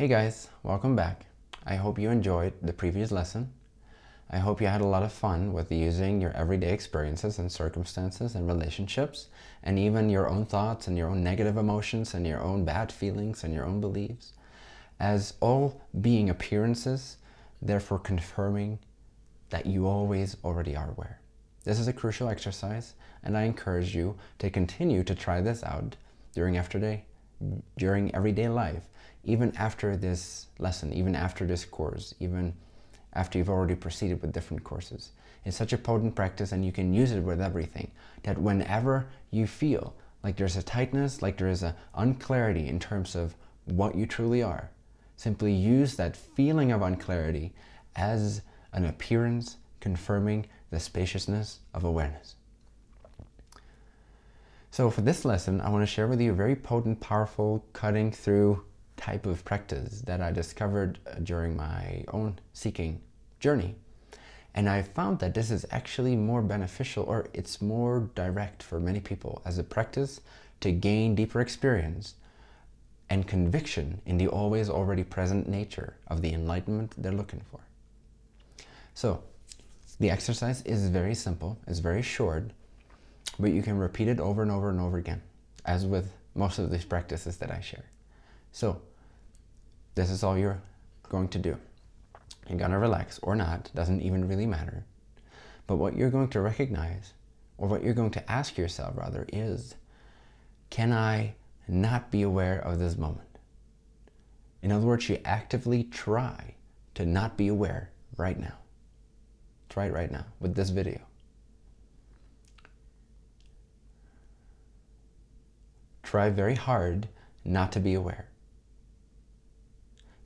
Hey guys, welcome back. I hope you enjoyed the previous lesson. I hope you had a lot of fun with using your everyday experiences and circumstances and relationships and even your own thoughts and your own negative emotions and your own bad feelings and your own beliefs as all being appearances, therefore confirming that you always already are aware. This is a crucial exercise and I encourage you to continue to try this out during day, during everyday life, even after this lesson, even after this course, even after you've already proceeded with different courses. It's such a potent practice and you can use it with everything that whenever you feel like there's a tightness, like there is an unclarity in terms of what you truly are, simply use that feeling of unclarity as an appearance confirming the spaciousness of awareness. So for this lesson, I want to share with you a very potent, powerful, cutting through type of practice that I discovered uh, during my own seeking journey. And I found that this is actually more beneficial or it's more direct for many people as a practice to gain deeper experience and conviction in the always already present nature of the enlightenment they're looking for. So the exercise is very simple, it's very short, but you can repeat it over and over and over again, as with most of these practices that I share. So this is all you're going to do. You're going to relax or not, doesn't even really matter. But what you're going to recognize, or what you're going to ask yourself rather, is, can I not be aware of this moment? In other words, you actively try to not be aware right now. Try it right now with this video. Try very hard not to be aware.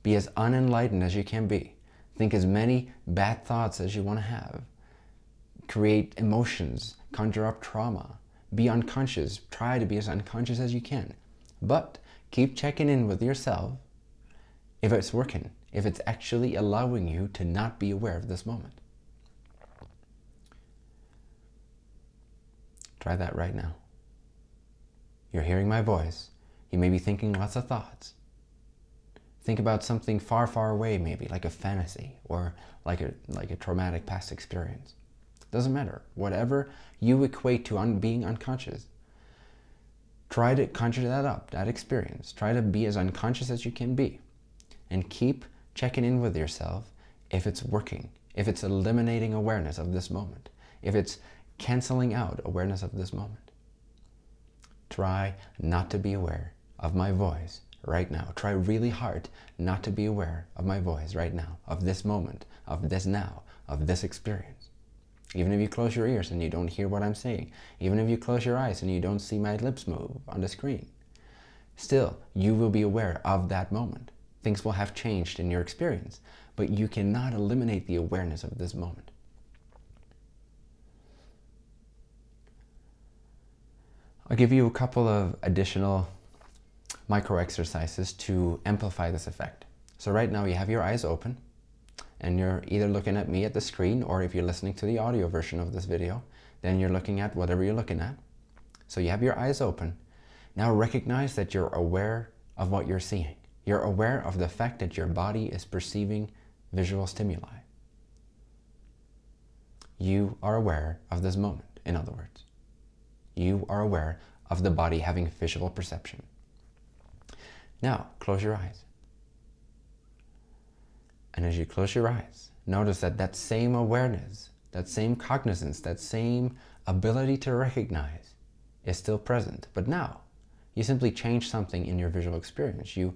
Be as unenlightened as you can be. Think as many bad thoughts as you want to have. Create emotions, conjure up trauma. Be unconscious. Try to be as unconscious as you can. But keep checking in with yourself if it's working, if it's actually allowing you to not be aware of this moment. Try that right now. You're hearing my voice. You may be thinking lots of thoughts. Think about something far, far away, maybe, like a fantasy or like a, like a traumatic past experience. Doesn't matter. Whatever you equate to un being unconscious, try to conjure that up, that experience. Try to be as unconscious as you can be. And keep checking in with yourself if it's working, if it's eliminating awareness of this moment, if it's canceling out awareness of this moment. Try not to be aware of my voice right now. Try really hard not to be aware of my voice right now, of this moment, of this now, of this experience. Even if you close your ears and you don't hear what I'm saying, even if you close your eyes and you don't see my lips move on the screen, still, you will be aware of that moment. Things will have changed in your experience, but you cannot eliminate the awareness of this moment. I'll give you a couple of additional micro exercises to amplify this effect. So right now you have your eyes open and you're either looking at me at the screen or if you're listening to the audio version of this video, then you're looking at whatever you're looking at. So you have your eyes open. Now recognize that you're aware of what you're seeing. You're aware of the fact that your body is perceiving visual stimuli. You are aware of this moment, in other words. You are aware of the body having visual perception. Now, close your eyes. And as you close your eyes, notice that that same awareness, that same cognizance, that same ability to recognize is still present. But now, you simply change something in your visual experience. You,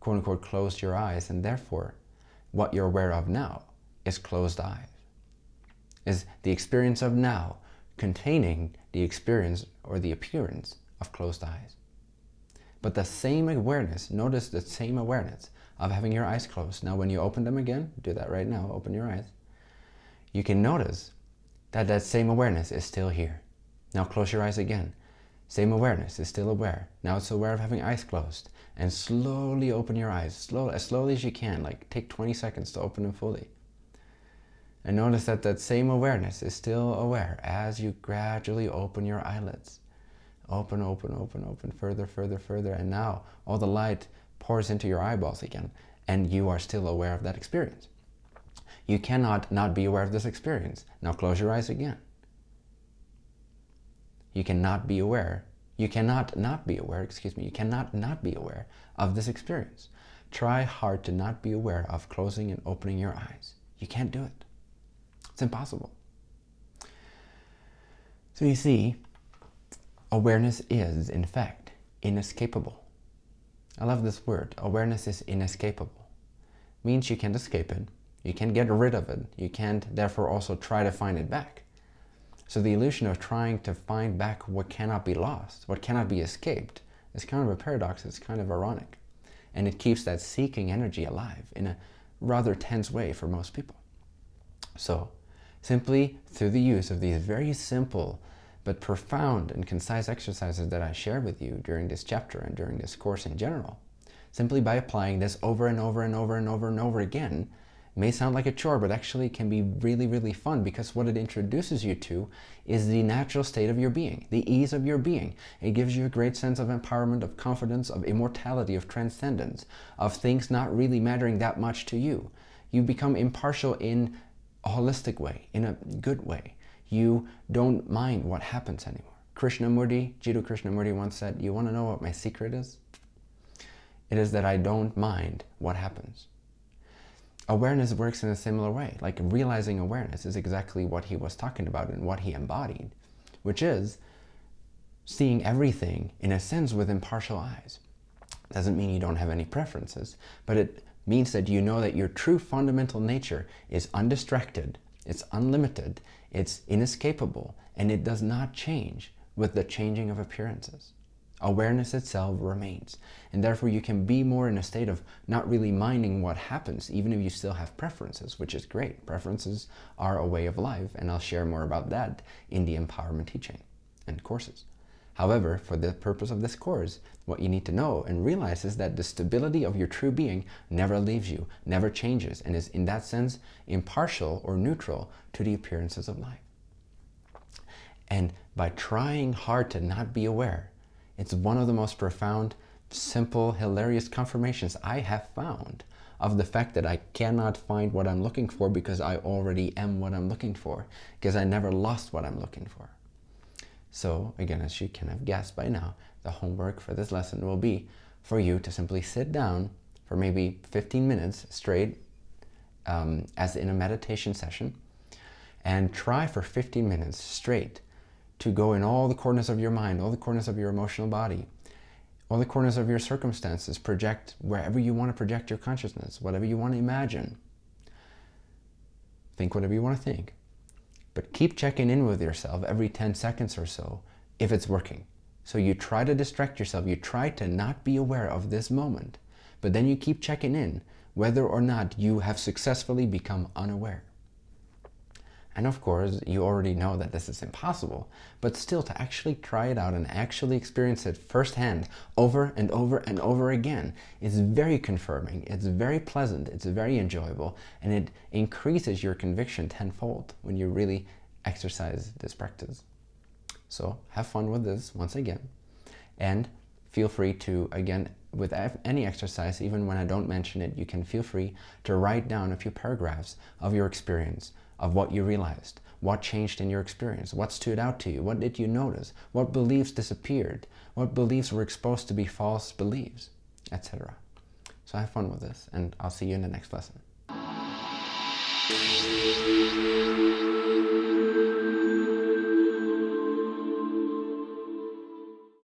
quote unquote, closed your eyes and therefore what you're aware of now is closed eyes. Is the experience of now containing the experience or the appearance of closed eyes. But the same awareness, notice the same awareness of having your eyes closed. Now when you open them again, do that right now, open your eyes. You can notice that that same awareness is still here. Now close your eyes again. Same awareness is still aware. Now it's aware of having eyes closed. And slowly open your eyes, as slowly as you can, like take 20 seconds to open them fully. And notice that that same awareness is still aware as you gradually open your eyelids. Open, open, open, open, further, further, further. And now all the light pours into your eyeballs again. and you are still aware of that experience. You cannot not be aware of this experience. Now close your eyes again. You cannot be aware. You cannot not be aware, excuse me, you cannot not be aware of this experience. Try hard to not be aware of closing and opening your eyes. You can't do it. It's impossible. So you see, awareness is, in fact, inescapable. I love this word. Awareness is inescapable. Means you can't escape it. You can't get rid of it. You can't, therefore, also try to find it back. So the illusion of trying to find back what cannot be lost, what cannot be escaped, is kind of a paradox. It's kind of ironic. And it keeps that seeking energy alive in a rather tense way for most people. So simply through the use of these very simple but profound and concise exercises that I share with you during this chapter and during this course in general, simply by applying this over and over and over and over and over again, may sound like a chore, but actually can be really, really fun because what it introduces you to is the natural state of your being, the ease of your being. It gives you a great sense of empowerment, of confidence, of immortality, of transcendence, of things not really mattering that much to you. You become impartial in a holistic way, in a good way. You don't mind what happens anymore. Krishnamurti, Jiddu Krishnamurti once said, you want to know what my secret is? It is that I don't mind what happens. Awareness works in a similar way. Like realizing awareness is exactly what he was talking about and what he embodied, which is seeing everything in a sense with impartial eyes. Doesn't mean you don't have any preferences, but it means that you know that your true fundamental nature is undistracted, it's unlimited, it's inescapable, and it does not change with the changing of appearances. Awareness itself remains, and therefore you can be more in a state of not really minding what happens, even if you still have preferences, which is great. Preferences are a way of life, and I'll share more about that in the empowerment teaching and courses. However, for the purpose of this course, what you need to know and realize is that the stability of your true being never leaves you, never changes, and is in that sense impartial or neutral to the appearances of life. And by trying hard to not be aware, it's one of the most profound, simple, hilarious confirmations I have found of the fact that I cannot find what I'm looking for because I already am what I'm looking for, because I never lost what I'm looking for. So again, as you can have guessed by now, the homework for this lesson will be for you to simply sit down for maybe 15 minutes straight um, as in a meditation session and try for 15 minutes straight to go in all the corners of your mind, all the corners of your emotional body, all the corners of your circumstances, project wherever you want to project your consciousness, whatever you want to imagine. Think whatever you want to think. But keep checking in with yourself every 10 seconds or so if it's working. So you try to distract yourself, you try to not be aware of this moment, but then you keep checking in whether or not you have successfully become unaware. And of course, you already know that this is impossible, but still to actually try it out and actually experience it firsthand over and over and over again is very confirming, it's very pleasant, it's very enjoyable, and it increases your conviction tenfold when you really exercise this practice. So have fun with this once again, and feel free to, again, with any exercise, even when I don't mention it, you can feel free to write down a few paragraphs of your experience of what you realized, what changed in your experience, what stood out to you, what did you notice, what beliefs disappeared, what beliefs were exposed to be false beliefs, etc. So have fun with this, and I'll see you in the next lesson.